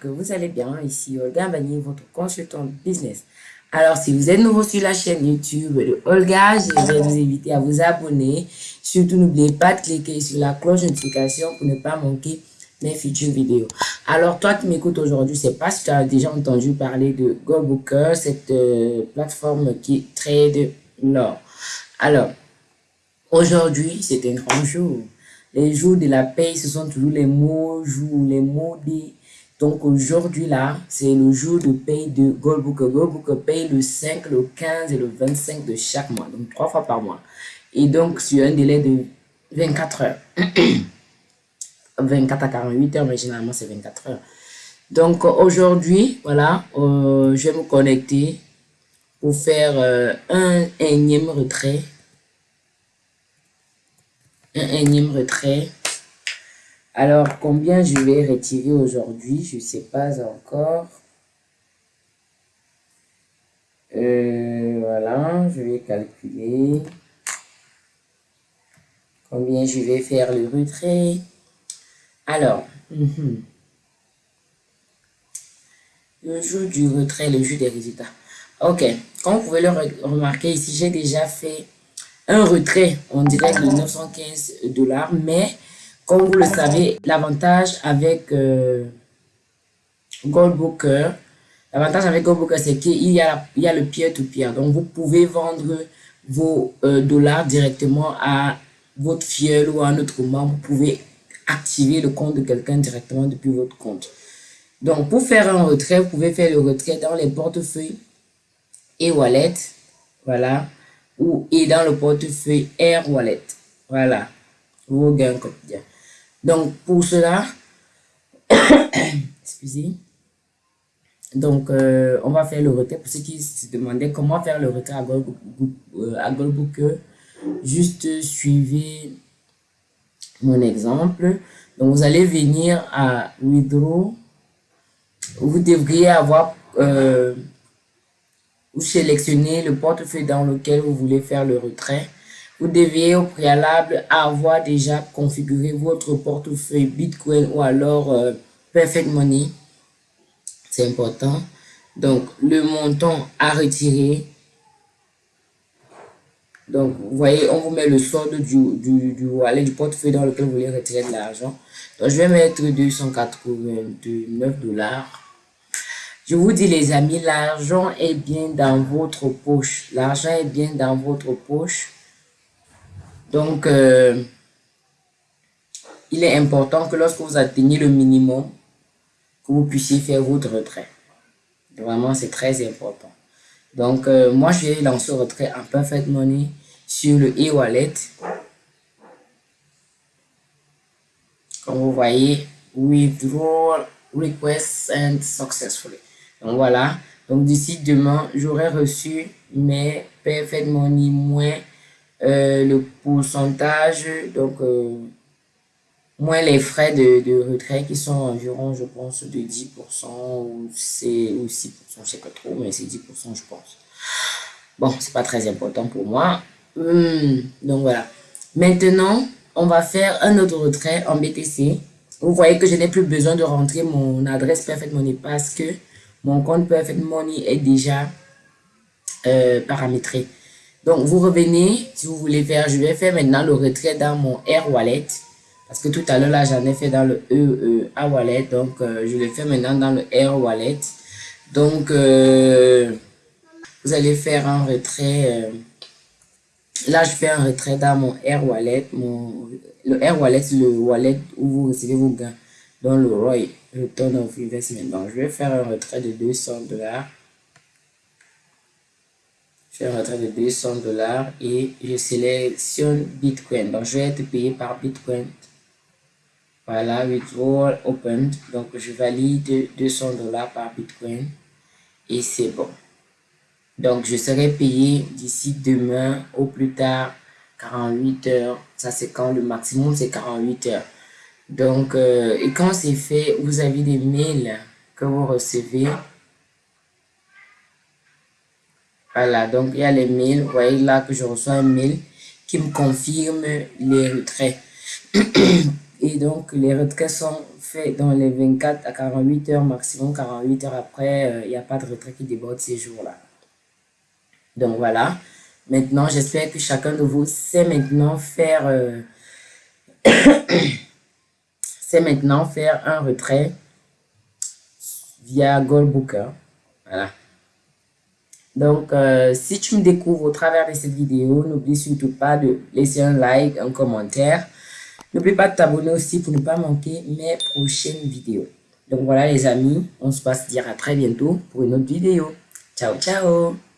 que vous allez bien. Ici Olga Bani, votre consultant business. Alors, si vous êtes nouveau sur la chaîne YouTube de Olga, je vais vous inviter à vous abonner. Surtout, n'oubliez pas de cliquer sur la cloche de notification pour ne pas manquer mes futures vidéos. Alors, toi qui m'écoutes aujourd'hui, je sais pas si tu as déjà entendu parler de GoBooker, cette euh, plateforme qui trade l'or. Alors, aujourd'hui, c'est un grand jour. Les jours de la paix, ce sont toujours les mots jours, les mots des donc aujourd'hui là, c'est le jour de paye de Goldbooker. Goldbooker paye le 5, le 15 et le 25 de chaque mois, donc trois fois par mois. Et donc sur un délai de 24 heures. 24 à 48 heures, mais généralement c'est 24 heures. Donc aujourd'hui, voilà, euh, je vais me connecter pour faire euh, un énième retrait. Un énième retrait alors, combien je vais retirer aujourd'hui Je ne sais pas encore. Euh, voilà, je vais calculer. Combien je vais faire le retrait Alors, mhm. le jour du retrait, le jour des résultats. Ok, comme vous pouvez le remarquer ici, j'ai déjà fait un retrait, on dirait de 915 dollars, mais comme vous le savez, l'avantage avec euh, Goldbooker, l'avantage avec Goldbooker, c'est qu'il y, a, il y a le peer-to-peer. Donc, vous pouvez vendre vos euh, dollars directement à votre fiel ou à un autre membre. Vous pouvez activer le compte de quelqu'un directement depuis votre compte. Donc, pour faire un retrait, vous pouvez faire le retrait dans les portefeuilles et wallet. Voilà. Ou, et dans le portefeuille Air Wallet. Voilà. Vos gains quotidiens. Donc, pour cela, excusez, donc, euh, on va faire le retrait. Pour ceux qui se demandaient comment faire le retrait à Goldbooker, euh, juste suivez mon exemple. Donc, vous allez venir à Withdraw. Vous devriez avoir, euh, vous sélectionnez le portefeuille dans lequel vous voulez faire le retrait. Vous devez au préalable avoir déjà configuré votre portefeuille Bitcoin ou alors euh, Perfect Money. C'est important. Donc, le montant à retirer. Donc, vous voyez, on vous met le solde du, du, du wallet, du portefeuille dans lequel vous voulez retirer de l'argent. Donc, je vais mettre 289 dollars. Je vous dis les amis, l'argent est bien dans votre poche. L'argent est bien dans votre poche. Donc, euh, il est important que lorsque vous atteignez le minimum, que vous puissiez faire votre retrait. Vraiment, c'est très important. Donc, euh, moi, je vais lancer le retrait en Perfect Money sur le e-wallet. Comme vous voyez, withdraw request and successfully. Donc, voilà. Donc, d'ici demain, j'aurai reçu mes Perfect Money moins euh, le pourcentage, donc euh, moins les frais de, de, retrait qui sont environ, je pense, de 10% ou, c'est ou 6%, je sais pas trop, mais c'est 10%, je pense. Bon, c'est pas très important pour moi. Hmm, donc voilà. Maintenant, on va faire un autre retrait en BTC. Vous voyez que je n'ai plus besoin de rentrer mon adresse Perfect Money parce que mon compte Perfect Money est déjà euh, paramétré. Donc, vous revenez, si vous voulez faire, je vais faire maintenant le retrait dans mon Air Wallet. Parce que tout à l'heure, là, j'en ai fait dans le E, e Wallet. Donc, euh, je le fais maintenant dans le Air Wallet. Donc, euh, vous allez faire un retrait. Euh, là, je fais un retrait dans mon Air Wallet. Le Air Wallet, c'est le wallet où vous recevez vos gains. Dans le ROI, Return of Investment. Donc, je vais faire un retrait de 200 dollars je vais rentrer de 200 dollars et je sélectionne Bitcoin. Donc, je vais être payé par Bitcoin. Voilà, withdrawal opened. Donc, je valide 200 dollars par Bitcoin et c'est bon. Donc, je serai payé d'ici demain au plus tard 48 heures. Ça, c'est quand le maximum, c'est 48 heures. Donc, euh, et quand c'est fait, vous avez des mails que vous recevez voilà, donc il y a les mails. Vous voyez là que je reçois un mail qui me confirme les retraits. Et donc, les retraits sont fait dans les 24 à 48 heures, maximum 48 heures après, il n'y a pas de retrait qui déborde ces jours-là. Donc voilà. Maintenant, j'espère que chacun de vous sait maintenant faire c'est maintenant faire un retrait via Goldbooker. Voilà. Donc, euh, si tu me découvres au travers de cette vidéo, n'oublie surtout pas de laisser un like, un commentaire. N'oublie pas de t'abonner aussi pour ne pas manquer mes prochaines vidéos. Donc voilà les amis, on se passe dire à très bientôt pour une autre vidéo. Ciao, ciao